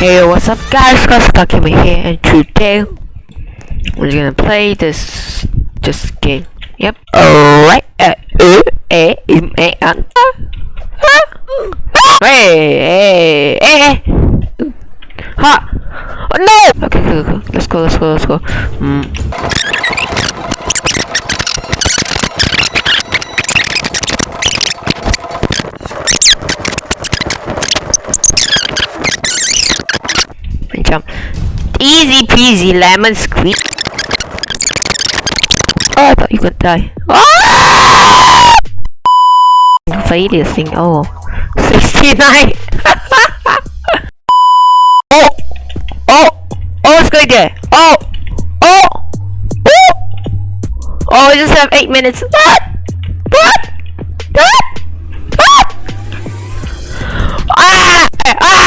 Hey, what's up guys? Kosakimi here and today we're gonna play this just game. Yep. Alright. Uh, uh, eh, im, eh, uh, Hey, hey, hey. Ha! Oh, no! Okay, okay, okay. Let's go, let's go, let's go. Mm. jump. Easy peasy lemon squeak. Oh, I thought you could die. Oh! Failure thing. Oh. 69. oh. Oh. Oh, it's going there. Oh. Oh. Oh. Oh, I just have 8 minutes. What? What? What? What? Ah! Ah!